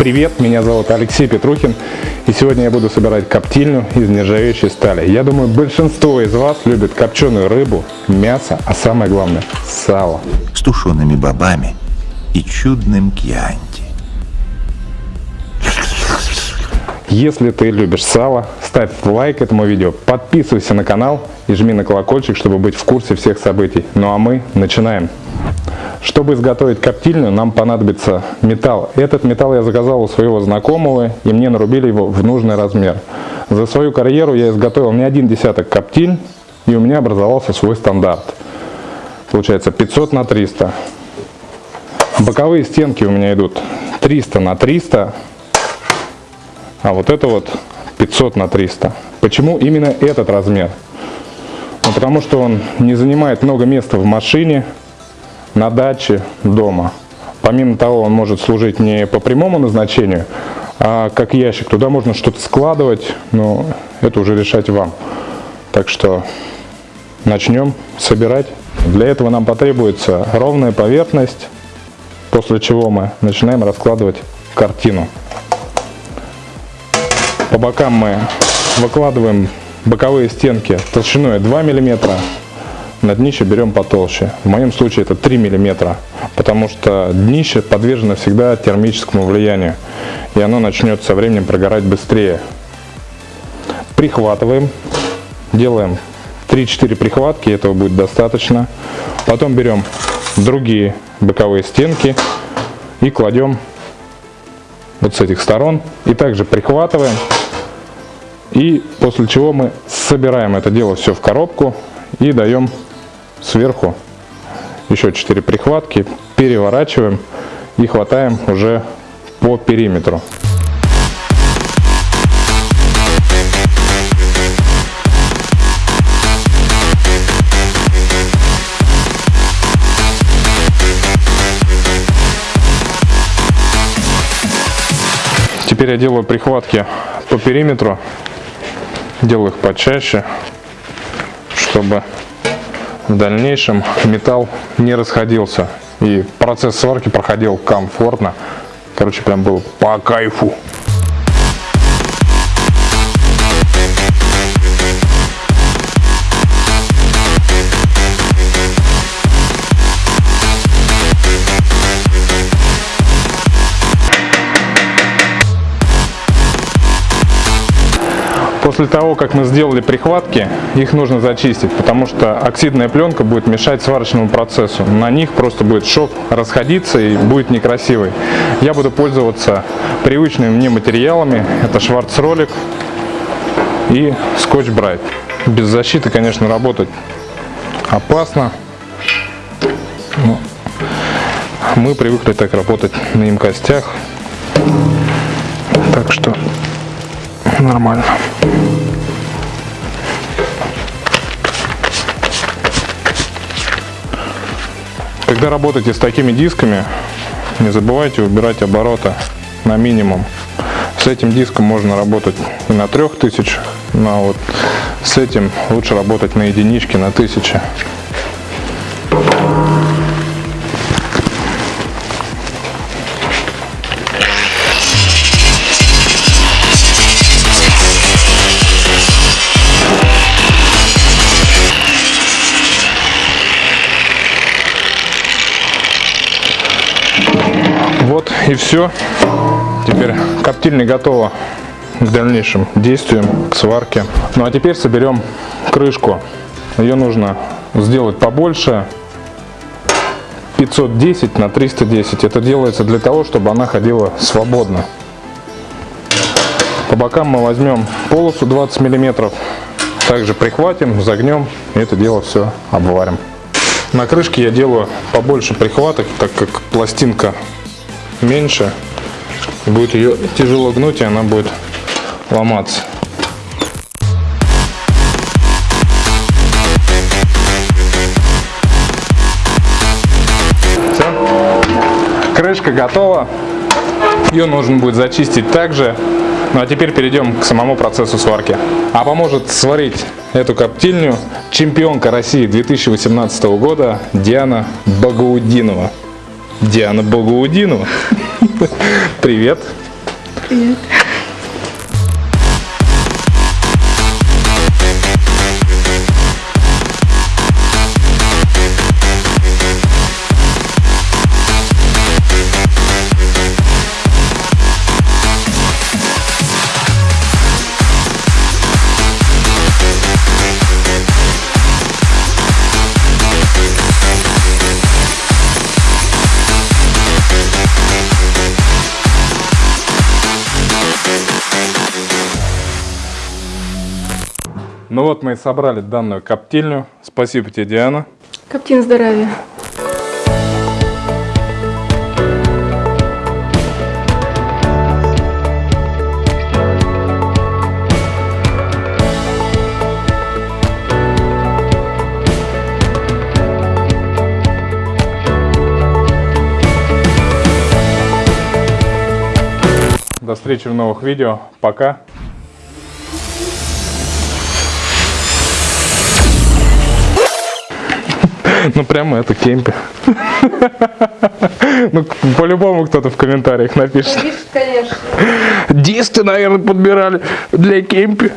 Привет, меня зовут Алексей Петрухин, и сегодня я буду собирать коптильню из нержавеющей стали. Я думаю, большинство из вас любит копченую рыбу, мясо, а самое главное – сало. С тушеными бобами и чудным кьянти. Если ты любишь сало, ставь лайк этому видео, подписывайся на канал и жми на колокольчик, чтобы быть в курсе всех событий. Ну а мы начинаем. Чтобы изготовить коптильню, нам понадобится металл. Этот металл я заказал у своего знакомого, и мне нарубили его в нужный размер. За свою карьеру я изготовил не один десяток коптиль, и у меня образовался свой стандарт. Получается 500 на 300. Боковые стенки у меня идут 300 на 300, а вот это вот 500 на 300. Почему именно этот размер? Ну, потому что он не занимает много места в машине, на даче, дома. Помимо того, он может служить не по прямому назначению, а как ящик. Туда можно что-то складывать, но это уже решать вам. Так что начнем собирать. Для этого нам потребуется ровная поверхность, после чего мы начинаем раскладывать картину. По бокам мы выкладываем боковые стенки толщиной 2 миллиметра на днище берем потолще. В моем случае это 3 мм, потому что днище подвержено всегда термическому влиянию, и оно начнет со временем прогорать быстрее. Прихватываем, делаем 3-4 прихватки, этого будет достаточно. Потом берем другие боковые стенки и кладем вот с этих сторон. И также прихватываем. И после чего мы собираем это дело все в коробку и даем сверху. Еще 4 прихватки, переворачиваем и хватаем уже по периметру. Теперь я делаю прихватки по периметру, делаю их почаще, чтобы в дальнейшем металл не расходился. И процесс сварки проходил комфортно. Короче, прям был по кайфу. После того, как мы сделали прихватки, их нужно зачистить, потому что оксидная пленка будет мешать сварочному процессу. На них просто будет шов расходиться и будет некрасивый. Я буду пользоваться привычными мне материалами. Это шварцролик и скотч-брайт. Без защиты, конечно, работать опасно. Но мы привыкли так работать на им костях. Так что нормально. Когда работаете с такими дисками, не забывайте убирать обороты на минимум. С этим диском можно работать и на 3000, но вот с этим лучше работать на единичке на 1000. и все. Теперь коптильня готова к дальнейшим действиям, к сварке. Ну а теперь соберем крышку. Ее нужно сделать побольше. 510 на 310. Это делается для того, чтобы она ходила свободно. По бокам мы возьмем полосу 20 миллиметров. Также прихватим, загнем и это дело все обварим. На крышке я делаю побольше прихваток, так как пластинка меньше, будет ее тяжело гнуть, и она будет ломаться. Все. Крышка готова. Ее нужно будет зачистить также. Ну а теперь перейдем к самому процессу сварки. А поможет сварить эту коптильню чемпионка России 2018 года Диана Багаудинова. Диана Богоудинова. Привет. Привет. Ну вот мы и собрали данную коптильню. Спасибо тебе, Диана. Коптин здоровья. До встречи в новых видео. Пока. Ну прямо это кемпи. Ну по-любому кто-то в комментариях напишет. Конечно. Дисты, наверное, подбирали для кемпи.